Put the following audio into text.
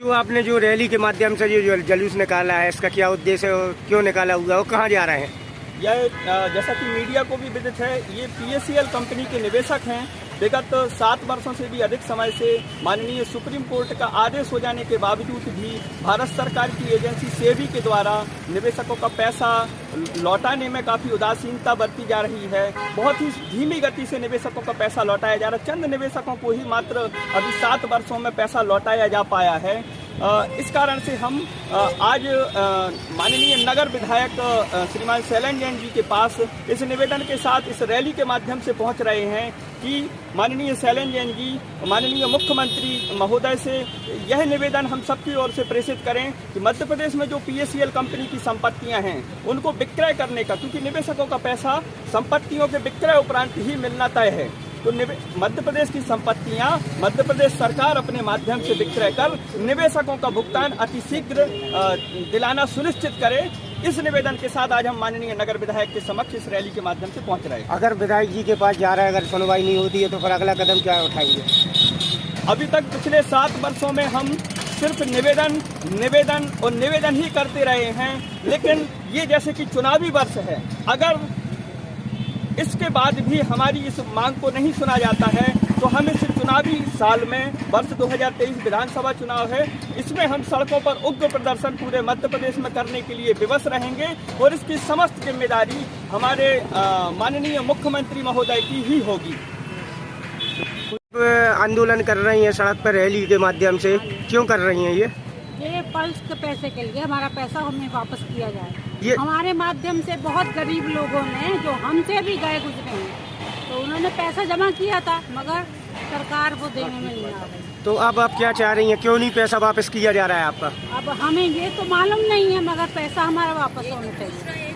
जो आपने जो रैली के माध्यम से जो जलूस निकाला है, इसका क्या उद्देश्य है क्यों निकाला हुआ है और कहाँ जा रहे हैं? यह जैसा कि मीडिया को भी विदित है, ये पीएससीएल कंपनी के निवेशक हैं। विगत सात वर्षों से भी अधिक समय से माननीय सुप्रीम कोर्ट का आदेश हो जाने के बावजूद भी भारत सरकार की एजेंसी सेबी के द्वारा निवेशकों का पैसा लौटाने में काफ़ी उदासीनता बरती जा रही है। बहुत ही धीमी गति से निवेशकों का पैसा लौटाया जा रहा है। चंद निवेशकों को ही मात्र अभी सात वर्षों में पैसा लौटाया जा पाया है। इस कारण से हम आज माननीय नगर विधायक श्रीमान शैलन जैन जी के पास इस निवेदन के साथ इस रैली के माध्यम से पहुँच रहे हैं कि माननीय शैलन जैन जी, माननीय मुख्यमंत्री महोदय से यह निवेदन हम सबकी ओर से प्रेषित करें कि मध्य प्रदेश में जो पीएससीएल कंपनी की संपत्तियाँ हैं, उनको विक्रय करने का, क्योंकि निवेशकों का पैसा संपत्तियों के विक्रय उपरांत ही मिलना तय है। तो मध्य प्रदेश की संपत्तियाँ मध्य प्रदेश सरकार अपने माध्यम से विक्रय कर निवेशकों का भुगतान अतिशीघ्र अ, दिलाना सुनिश्चित करे। इस निवेदन के साथ आज हम माननीय नगर विधायक के समक्ष इस रैली के माध्यम से पहुँच रहे हैं। अगर विधायक जी के पास जा रहा है अगर सुनवाई नहीं होती है तो फिर अगला कदम क्या उठाएँगे? अभी तक पिछले सात वर्षों में हम सिर्फ़ निवेदन निवेदन और निवेदन ही करते रहे हैं लेकिन ये जैसे कि चुनावी वर्ष है। अगर इसके बाद भी हमारी इस मांग को नहीं सुना जाता है। तो हम इस चुनावी साल में वर्ष 2023 विधानसभा चुनाव है। इसमें हम सड़कों पर उग्र प्रदर्शन पूरे मध्य प्रदेश में करने के लिए विवश रहेंगे और इसकी समस्त ज़िम्मेदारी हमारे माननीय मुख्यमंत्री महोदय की ही होगी। आंदोलन कर रही हैं सड़क पर रैली के माध्यम से। क्यों कर रही हैं ये? ये पल्स के पैसे के लिए हमारा पैसा हमें वापस किया जाए। ये- हमारे माध्यम से बहुत गरीब लोगों ने जो हमसे भी गए गुजरे हैं तो उन्होंने पैसा जमा किया था मगर सरकार वो देने में नहीं आ रही। तो अब आप क्या चाह रही हैं? क्यों नहीं पैसा वापस किया जा रहा है आपका? अब हमें ये तो मालूम नहीं है मगर पैसा हमारा वापस होना चाहिए।